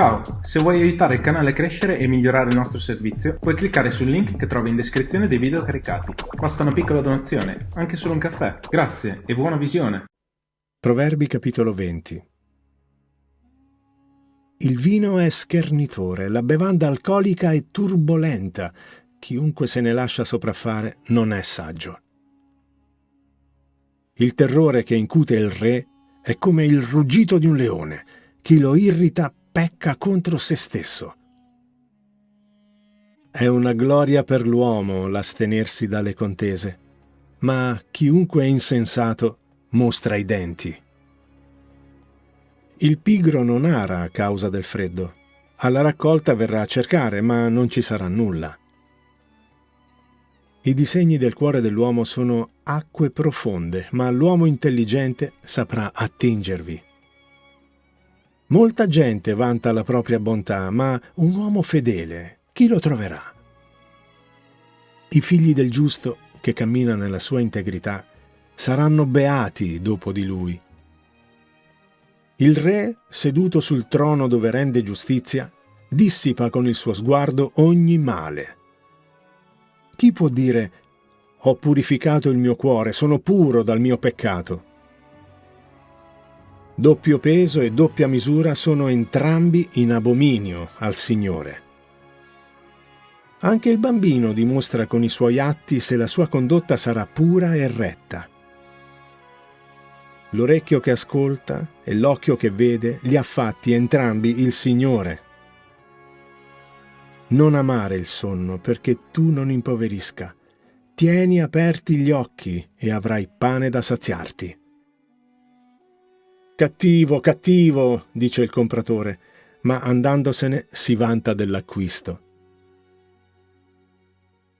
Ciao, se vuoi aiutare il canale a crescere e migliorare il nostro servizio, puoi cliccare sul link che trovi in descrizione dei video caricati. Basta una piccola donazione, anche solo un caffè. Grazie e buona visione. Proverbi capitolo 20 Il vino è schernitore, la bevanda alcolica è turbolenta. Chiunque se ne lascia sopraffare non è saggio. Il terrore che incute il re è come il ruggito di un leone. Chi lo irrita pecca contro se stesso. È una gloria per l'uomo l'astenersi dalle contese, ma chiunque è insensato mostra i denti. Il pigro non ara a causa del freddo. Alla raccolta verrà a cercare, ma non ci sarà nulla. I disegni del cuore dell'uomo sono acque profonde, ma l'uomo intelligente saprà attingervi. Molta gente vanta la propria bontà, ma un uomo fedele, chi lo troverà? I figli del giusto, che cammina nella sua integrità, saranno beati dopo di lui. Il re, seduto sul trono dove rende giustizia, dissipa con il suo sguardo ogni male. Chi può dire, ho purificato il mio cuore, sono puro dal mio peccato? Doppio peso e doppia misura sono entrambi in abominio al Signore. Anche il bambino dimostra con i suoi atti se la sua condotta sarà pura e retta. L'orecchio che ascolta e l'occhio che vede li ha fatti entrambi il Signore. Non amare il sonno perché tu non impoverisca. Tieni aperti gli occhi e avrai pane da saziarti. Cattivo, cattivo, dice il compratore, ma andandosene si vanta dell'acquisto.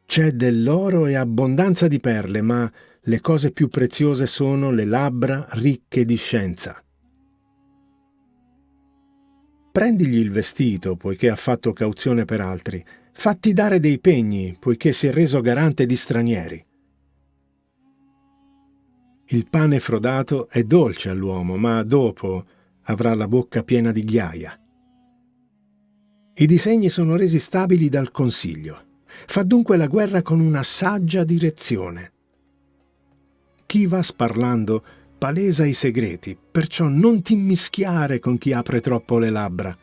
C'è dell'oro e abbondanza di perle, ma le cose più preziose sono le labbra ricche di scienza. Prendigli il vestito, poiché ha fatto cauzione per altri, fatti dare dei pegni, poiché si è reso garante di stranieri. Il pane frodato è dolce all'uomo, ma dopo avrà la bocca piena di ghiaia. I disegni sono resi stabili dal consiglio. Fa dunque la guerra con una saggia direzione. Chi va sparlando palesa i segreti, perciò non ti mischiare con chi apre troppo le labbra.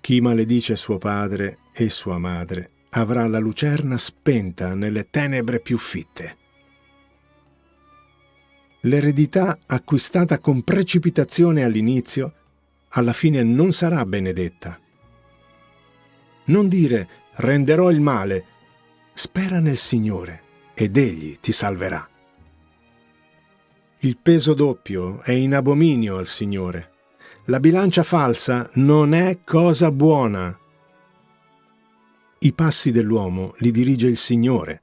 Chi maledice suo padre e sua madre avrà la lucerna spenta nelle tenebre più fitte. L'eredità acquistata con precipitazione all'inizio, alla fine non sarà benedetta. Non dire renderò il male, spera nel Signore ed Egli ti salverà. Il peso doppio è in abominio al Signore. La bilancia falsa non è cosa buona. I passi dell'uomo li dirige il Signore,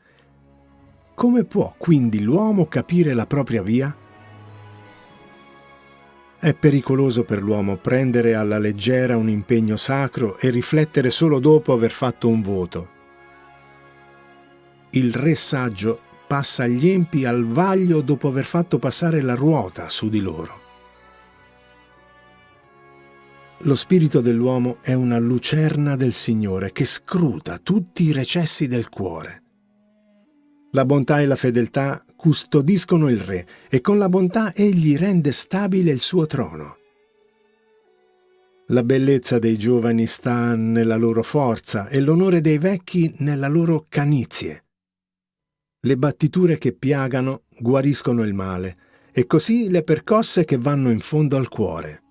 come può quindi l'uomo capire la propria via? È pericoloso per l'uomo prendere alla leggera un impegno sacro e riflettere solo dopo aver fatto un voto. Il re saggio passa gli empi al vaglio dopo aver fatto passare la ruota su di loro. Lo spirito dell'uomo è una lucerna del Signore che scruta tutti i recessi del cuore. La bontà e la fedeltà custodiscono il re e con la bontà egli rende stabile il suo trono. La bellezza dei giovani sta nella loro forza e l'onore dei vecchi nella loro canizie. Le battiture che piagano guariscono il male e così le percosse che vanno in fondo al cuore.